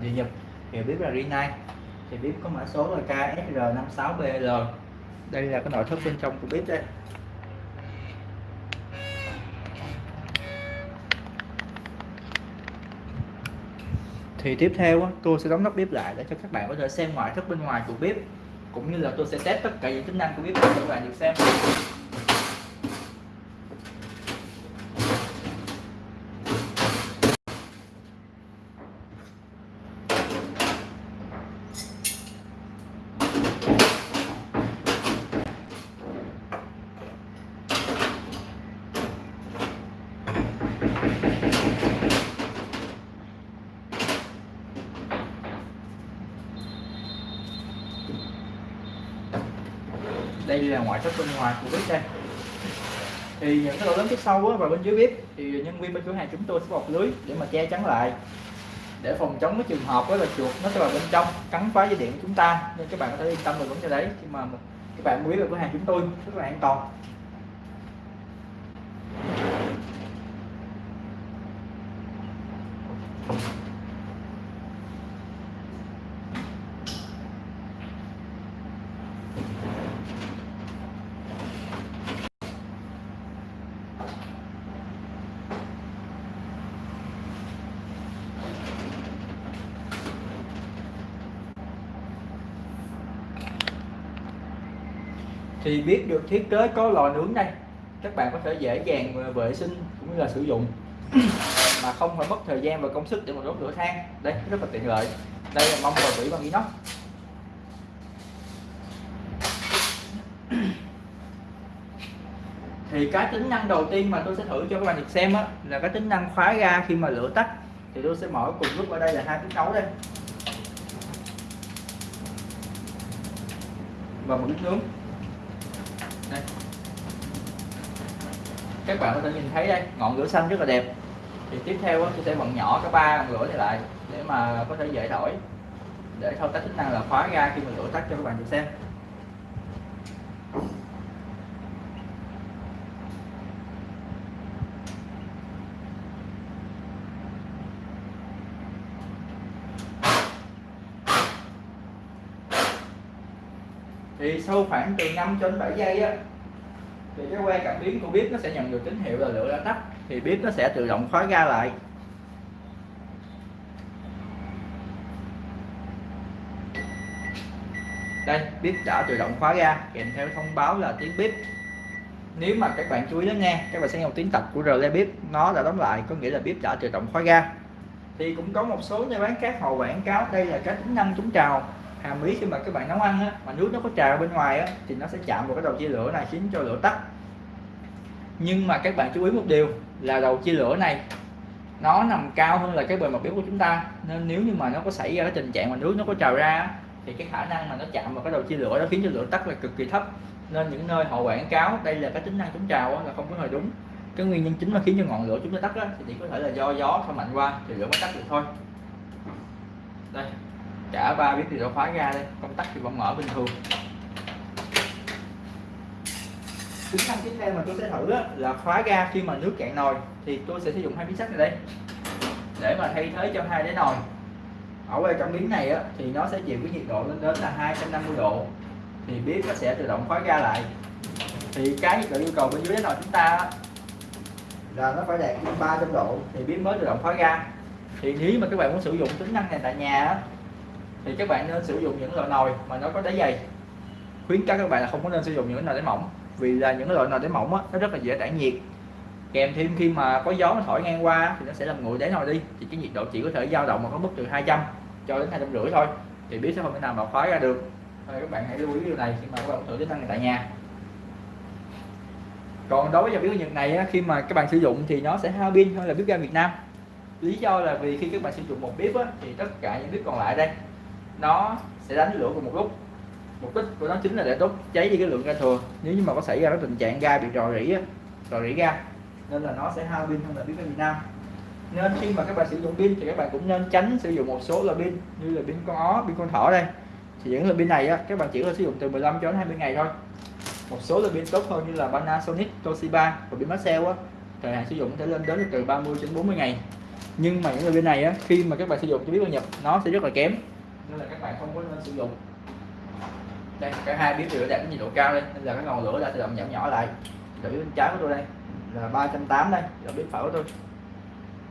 thì nhập hiệu bếp là Rinnai thì bếp có mã số là KSR56BL đây là cái nội thất bên trong của bếp đây. Thì tiếp theo tôi sẽ đóng nắp bếp lại để cho các bạn có thể xem ngoại thất bên ngoài của bếp, cũng như là tôi sẽ test tất cả những tính năng của bếp để các bạn được xem. Đây là ngoại thất bên ngoài của bếp đây. Thì những cái lỗ lớn phía sau á, và bên dưới bếp thì nhân viên bên cửa hàng chúng tôi sẽ bọc lưới để mà che chắn lại. Để phòng chống cái trường hợp đó là chuột nó sẽ vào bên trong cắn phá dây điện của chúng ta. Nên các bạn có thể yên tâm về vấn đề đấy khi mà các bạn mua bếp cửa hàng chúng tôi rất là an toàn. Thì biết được thiết kế có lò nướng đây. Các bạn có thể dễ dàng vệ sinh cũng như là sử dụng. Mà không phải mất thời gian và công sức để mà đốt lửa than. Đây rất là tiện lợi. Đây là mông và vỉ bằng inox. Thì cái tính năng đầu tiên mà tôi sẽ thử cho các bạn được xem á, là cái tính năng khóa ga khi mà lửa tắt. Thì tôi sẽ mở cùng lúc ở đây là hai tiếng nấu đây. Và một bếp nướng đây. các bạn có thể nhìn thấy đây, ngọn lửa xanh rất là đẹp. Thì tiếp theo tôi sẽ bật nhỏ cái ba ngọn lửa này lại để mà có thể dễ đổi để thao tác chức năng là khóa ra khi mà lửa tắt cho các bạn được xem. Thì sau khoảng từ 5 cho đến 7 giây á, thì cái que cảm biến của bếp nó sẽ nhận được tín hiệu là lửa đã tắt, thì bếp nó sẽ tự động khóa ga lại. Đây, bếp đã tự động khóa ga, kèm theo thông báo là tiếng bếp. Nếu mà các bạn chú ý lắng nghe, các bạn sẽ nghe một tiếng tập của rle bếp, nó đã đóng lại, có nghĩa là bếp đã tự động khóa ga. Thì cũng có một số nhà bán khác họ quảng cáo đây là cái tính năng chống trào hàm ý khi mà các bạn nấu ăn á, mà nước nó có trào bên ngoài á, thì nó sẽ chạm vào cái đầu chia lửa này khiến cho lửa tắt. Nhưng mà các bạn chú ý một điều là đầu chia lửa này nó nằm cao hơn là cái bề mặt bếp của chúng ta. Nên nếu như mà nó có xảy ra cái tình trạng mà nước nó có trào ra thì cái khả năng mà nó chạm vào cái đầu chia lửa đó khiến cho lửa tắt là cực kỳ thấp. Nên những nơi họ quảng cáo đây là cái tính năng chống trào là không có hề đúng. Cái nguyên nhân chính mà khiến cho ngọn lửa chúng ta tắt đó thì chỉ có thể là do gió thổi mạnh qua thì lửa mới tắt được thôi. Đây cả ba bếp thì đã khóa ra đây. Công tắc thì vẫn mở bình thường. Tính năng tiếp theo mà tôi sẽ thử là khóa ga khi mà nước cạn nồi. Thì tôi sẽ sử dụng hai miếng sắt này đây. Để mà thay thế cho hai đáy nồi. Ở quay cảm biến này á, thì nó sẽ chịu cái nhiệt độ lên đến là 250 độ. Thì bếp nó sẽ tự động khóa ga lại. Thì cái nhiệt độ yêu cầu bên dưới đáy nồi chúng ta là nó phải đạt 300 độ. Thì bếp mới tự động khóa ga. Thì nếu mà các bạn muốn sử dụng tính năng này tại nhà thì các bạn nên sử dụng những loại nồi mà nó có đáy dày. Khuyến cáo các bạn là không có nên sử dụng những nồi đáy mỏng vì là những loại nồi đáy mỏng á, nó rất là dễ tản nhiệt. Kèm thêm khi mà có gió nó thổi ngang qua thì nó sẽ làm nguội đáy nồi đi. Thì cái nhiệt độ chỉ có thể dao động mà có mức từ 200 cho đến hai trăm rưỡi thôi thì biết sẽ không thể nào mà khóa ra được. Thôi các bạn hãy lưu ý điều này khi mà các bạn thử tính năng này tại nhà. Còn đối với dòng bếp Nhật này á, khi mà các bạn sử dụng thì nó sẽ hao pin hơn là bếp ga Việt Nam. Lý do là vì khi các bạn sử dụng một bếp á, thì tất cả những bếp còn lại đây nó sẽ đánh lửa cùng một lúc. Mục đích của nó chính là để đốt cháy đi cái lượng ga thừa. Nếu như mà có xảy ra cái tình trạng ga bị rò rỉ rò rỉ ga nên là nó sẽ hao pin hơn là pin Việt Nam nên khi mà các bạn sử dụng pin thì các bạn cũng nên tránh sử dụng một số loại pin như là pin con ó pin con thỏ đây. Thì những loại pin này á, các bạn chỉ có sử dụng từ 15 cho đến 20 ngày thôi. Một số loại pin tốt hơn như là Panasonic Toshiba và pin Maxell á thời hạn sử dụng có thể lên đến từ 30 đến 40 ngày. Nhưng mà những loại pin này á khi mà các bạn sử dụng cho biết bao nhập nó sẽ rất là kém nên là các bạn không có nên sử dụng. Đây, cả hai biết lửa đạt nhiệt độ cao đây. Nên là cái ngọn lửa đã tự động giảm nhỏ lại. Lửa bên trái của tôi đây, là 380 đây, là biết phải của tôi.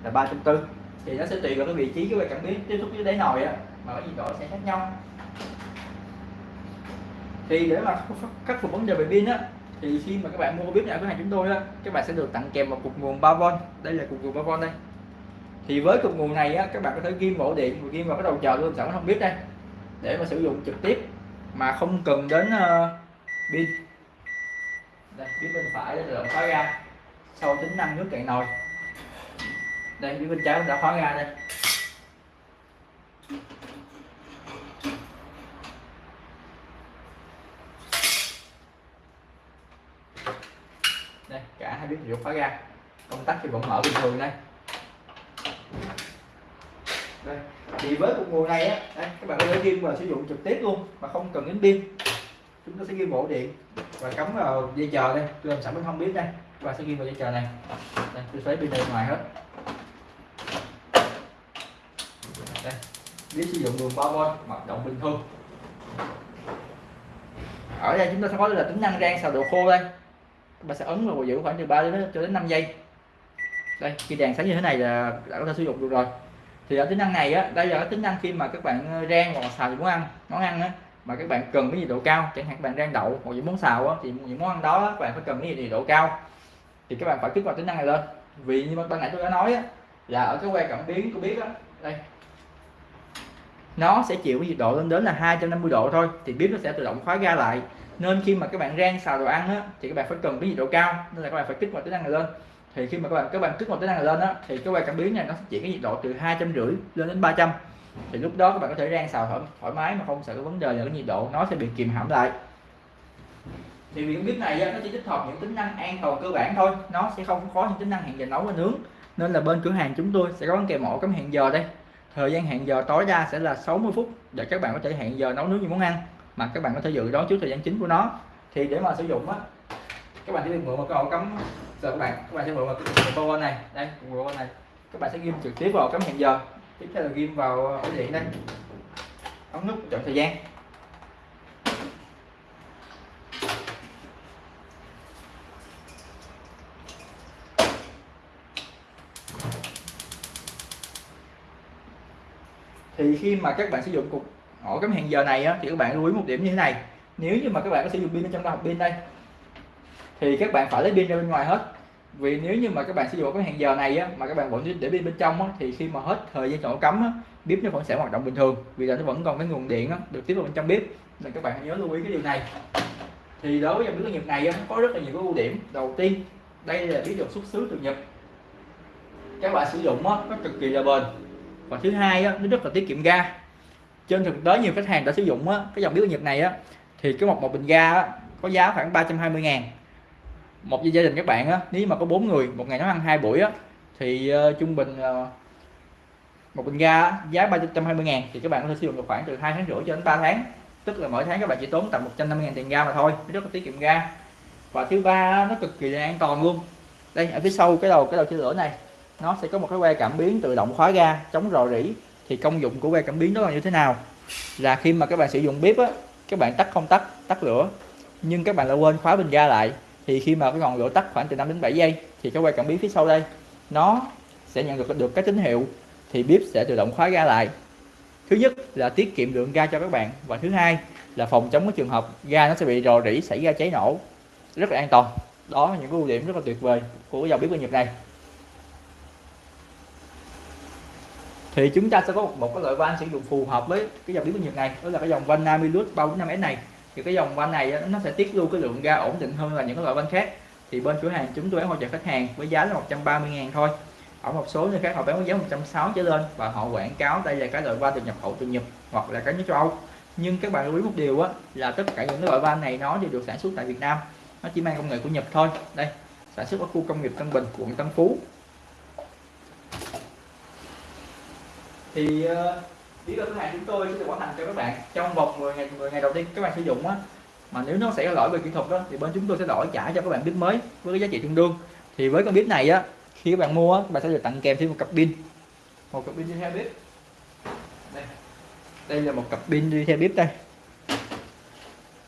Là 340 thì nó sẽ tùy vào cái vị trí của cái cảm biến tiếp xúc với đáy nồi á, mà cái nhiệt độ sẽ khác nhau. Thì để mà khắc phục vấn đề về pin á, thì khi mà các bạn mua bếp nhà cửa hàng chúng tôi á, các bạn sẽ được tặng kèm một cục nguồn 3V đây là cục nguồn 3V đây thì với cục nguồn này á các bạn có thể ghim ổ điện và ghim vào cái đầu chờ luôn sẵn không biết đây. Để mà sử dụng trực tiếp mà không cần đến uh, pin. Đây phía bên phải đã tự động khóa ra sau tính năng nước cạn nồi. Đây phía bên trái cũng đã khóa ra đây. Đây cả hai biết đều khóa ra công tắc thì vẫn mở bình thường đây đây thì với cục nguồn này á đây, các bạn có thể ghim và sử dụng trực tiếp luôn mà không cần đến pin. Chúng ta sẽ ghim ổ điện và cắm vào dây chờ đây. Tôi làm sẵn bên không biết đây và sẽ ghim vào dây chờ này. Đây tôi xoáy pin này ngoài hết. Đây biết sử dụng đường 3V hoạt động bình thường. Ở đây chúng ta sẽ có là tính năng rang xào độ khô đây. Các bạn sẽ ấn vào giữ khoảng từ 3 đến cho đến 5 giây đây khi đèn sáng như thế này là đã có thể sử dụng được rồi. Thì ở tính năng này á đây là cái tính năng khi mà các bạn ờ, rang hoặc xào những món ăn món ăn á mà các bạn cần cái nhiệt độ cao chẳng hạn các bạn rang đậu hoặc những món xào á, thì những món ăn đó các bạn phải cần cái nhiệt độ cao. Thì các bạn phải kích hoạt tính năng này lên. Vì như ban nãy tôi đã nói á, là ở cái que cảm biến tôi biết á đây. Nó sẽ chịu cái nhiệt độ lên đến là 250 độ thôi thì bếp nó sẽ tự động khóa ga lại. Nên khi mà các bạn rang xào đồ ăn á, thì các bạn phải cần cái nhiệt độ cao nên là các bạn phải kích hoạt tính năng này lên thì khi mà các bạn các bạn kích một tính năng này lên á thì cái que cảm biến này nó sẽ chỉ cái nhiệt độ từ hai trăm rưỡi lên đến 300 thì lúc đó các bạn có thể rang xào thoải, thoải mái mà không sợ cái vấn đề là cái nhiệt độ nó sẽ bị kìm hãm lại. Thì việc bếp này nó chỉ tích hợp những tính năng an toàn cơ bản thôi. Nó sẽ không có những tính năng hẹn giờ nấu và nướng. Nên là bên cửa hàng chúng tôi sẽ có kèm ổ cắm hẹn giờ đây. Thời gian hẹn giờ tối đa sẽ là 60 phút để các bạn có thể hẹn giờ nấu nướng những món ăn mà các bạn có thể dự đoán trước thời gian chính của nó. Thì để mà sử dụng á các bạn sẽ được mượn một cái ổ cắm. Giờ các bạn các bạn sẽ mượn một cái ổ này. Đây ổ này. Các bạn sẽ ghim trực tiếp vào cắm hẹn giờ. Tiếp theo là ghim vào ờ, ổ điện đây. Ấn nút chọn thời gian. Thì khi mà các bạn sử dụng cục ổ cắm hẹn giờ này á, thì các bạn lưu ý một điểm như thế này. Nếu như mà các bạn có sử dụng pin ở trong đó pin đây thì các bạn phải lấy pin ra bên ngoài hết. Vì nếu như mà các bạn sử dụng cái hẹn giờ này á, mà các bạn vẫn để pin bên trong á, thì khi mà hết thời gian chỗ cắm á, bếp nó vẫn sẽ hoạt động bình thường. Vì là nó vẫn còn cái nguồn điện á, được tiếp vào bên trong bếp. Nên các bạn hãy nhớ lưu ý cái điều này. Thì đối với dòng bếp Nhật này á, có rất là nhiều cái ưu điểm. Đầu tiên đây là bếp được xuất xứ từ Nhật. Các bạn sử dụng á, nó cực kỳ là bền. Và thứ hai á, nó rất là tiết kiệm ga. Trên thực tế nhiều khách hàng đã sử dụng á, cái dòng bếp Nhật này á, thì cái một một bình ga á, có giá khoảng 320 ngàn một gia đình các bạn á, nếu mà có bốn người một ngày nấu ăn hai buổi á, thì uh, trung bình uh, một bình ga giá 320 ngàn thì các bạn có thể sử dụng được khoảng từ hai tháng rưỡi cho đến 3 tháng. Tức là mỗi tháng các bạn chỉ tốn tầm 150 ngàn tiền ga mà thôi rất là tiết kiệm ga. Và thứ ba nó cực kỳ là an toàn luôn. Đây ở phía sau cái đầu cái đầu chia lửa này nó sẽ có một cái que cảm biến tự động khóa ga chống rò rỉ. Thì công dụng của que cảm biến đó là như thế nào? Là khi mà các bạn sử dụng bếp á các bạn tắt không tắt tắt lửa nhưng các bạn lại quên khóa bình ga lại thì khi mà cái ngọn lửa tắt khoảng từ 5 đến 7 giây thì cái quay cảm biến phía sau đây nó sẽ nhận được được cái tín hiệu thì bếp sẽ tự động khóa ga lại. Thứ nhất là tiết kiệm lượng ga cho các bạn và thứ hai là phòng chống cái trường hợp ga nó sẽ bị rò rỉ xảy ra cháy nổ. Rất là an toàn. Đó là những cái ưu điểm rất là tuyệt vời của dòng bếp ga Nhật này. Thì chúng ta sẽ có một, một cái loại van sử dụng phù hợp với cái dòng bếp ga Nhật này đó là cái dòng van Namilus 345S này thì cái dòng van này nó sẽ tiết lưu cái lượng ga ổn định hơn là những cái loại van khác. Thì bên cửa hàng chúng tôi hỗ trợ khách hàng với giá là 130 ngàn thôi. Ở một số nơi khác họ bán với giá 160 trở lên và họ quảng cáo đây là cái loại van được nhập khẩu từ Nhật hoặc là cái nước châu Âu. Nhưng các bạn lưu ý một điều á là tất cả những cái loại van này nó đều được sản xuất tại Việt Nam. Nó chỉ mang công nghệ của Nhật thôi. Đây sản xuất ở khu công nghiệp Tân Bình quận Tân Phú. Thì uh, lý do thứ hàng chúng tôi sẽ hoàn thành cho các bạn trong vòng 10 ngày 10 ngày đầu tiên các bạn sử dụng á. Mà nếu nó xảy ra lỗi về kỹ thuật đó thì bên chúng tôi sẽ đổi trả cho các bạn bếp mới với cái giá trị tương đương. Thì với con bếp này á khi các bạn mua á, các bạn sẽ được tặng kèm thêm một cặp pin. Một cặp pin đi theo bếp đây. Đây là một cặp pin đi theo bếp đây.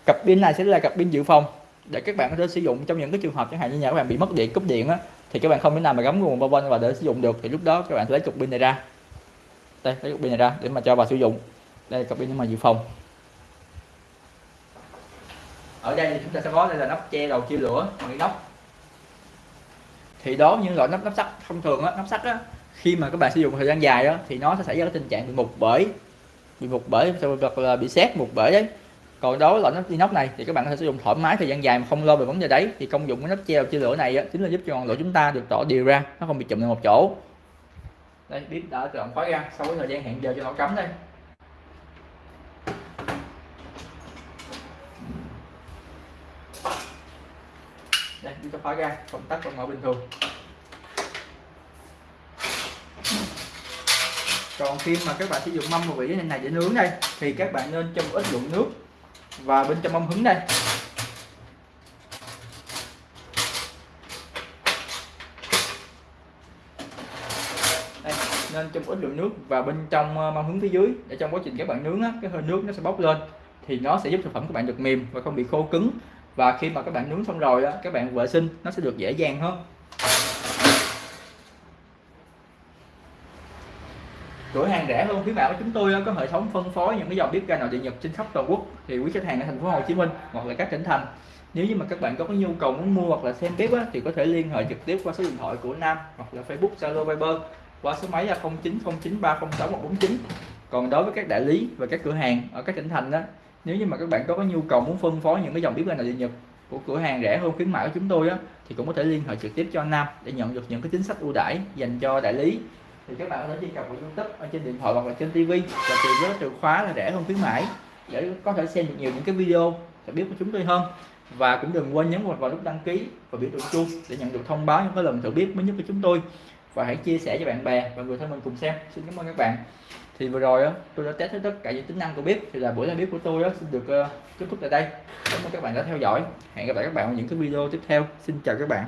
Cặp pin này sẽ là cặp pin dự phòng để các bạn có thể sử dụng trong những cái trường hợp chẳng hạn như nhà các bạn bị mất điện cúp điện á thì các bạn không thể nào mà gắm nguồn bao quanh và để sử dụng được. Thì lúc đó các bạn lấy cục pin này ra đây lấy cục pin này ra để mà cho bà sử dụng. Đây là cặp pin để mà dự phòng. Ở đây thì chúng ta sẽ có đây là nắp che đầu chia lửa bằng nóc thì đó những loại nắp nắp sắt thông thường á nắp sắt á khi mà các bạn sử dụng thời gian dài đó thì nó sẽ xảy ra cái tình trạng bị mục bởi bị mục bởi hoặc là bị xét mục bởi đấy. Còn đối với loại nắp inox này thì các bạn có thể sử dụng thoải mái thời gian dài mà không lo về vấn đề đấy. Thì công dụng của nắp treo chia lửa này á, chính là giúp cho ngọn lửa chúng ta được tỏ đều ra nó không bị chụm lên một chỗ đây, bếp đã tự động khóa ra, sau cái thời gian hẹn giờ cho nó cắm đây. Đây, bếp đã khóa ra công tắc vẫn mở bình thường. Còn khi mà các bạn sử dụng mâm và vỉ này để nướng đây, thì các bạn nên cho một ít lượng nước và bên trong mâm hứng đây đây nên trong một ít lượng nước và bên trong ờ, mâm hướng phía dưới để trong quá trình các bạn nướng á, cái hơi nước nó sẽ bốc lên thì nó sẽ giúp thực phẩm các bạn được mềm và không bị khô cứng. Và khi mà các bạn nướng xong rồi á, các bạn vệ sinh nó sẽ được dễ dàng hơn. Cửa hàng rẻ hơn phía bạn của chúng tôi có hệ thống phân phối những cái dòng bếp ga nội địa nhật trên khắp toàn quốc. Thì quý khách hàng ở thành phố Hồ Chí Minh hoặc là các tỉnh thành nếu như mà các bạn có cái nhu cầu muốn mua hoặc là xem bếp á, thì có thể liên hệ trực tiếp qua số điện thoại của Nam hoặc là Facebook Zalo Viber qua số máy là 0909306149 còn đối với các đại lý và các cửa hàng ở các tỉnh thành đó nếu như mà các bạn có cái nhu cầu muốn phân phối những cái dòng bếp ga nội địa nhật của cửa hàng rẻ hơn khuyến mãi của chúng tôi á, thì cũng có thể liên hệ trực tiếp cho Nam để nhận được những cái chính sách ưu đãi dành cho đại lý. Thì các bạn có thể truy cập vào youtube ở trên điện thoại hoặc là trên tv và tìm với từ khóa là rẻ hơn khuyến mãi để có thể xem được nhiều những cái video sẽ biết của chúng tôi hơn. Và cũng đừng quên nhấn vào nút đăng ký và biểu tượng chuông để nhận được thông báo những cái lần thử biết mới nhất của chúng tôi và hãy chia sẻ cho bạn bè và người thân mình cùng xem. Xin cảm ơn các bạn. Thì vừa rồi đó tôi đã test hết tất cả những tính năng của bếp. Thì là buổi ra bếp của tôi đó xin được uh, kết thúc tại đây. Cảm ơn các bạn đã theo dõi. Hẹn gặp lại các bạn ở những cái video tiếp theo. Xin chào các bạn.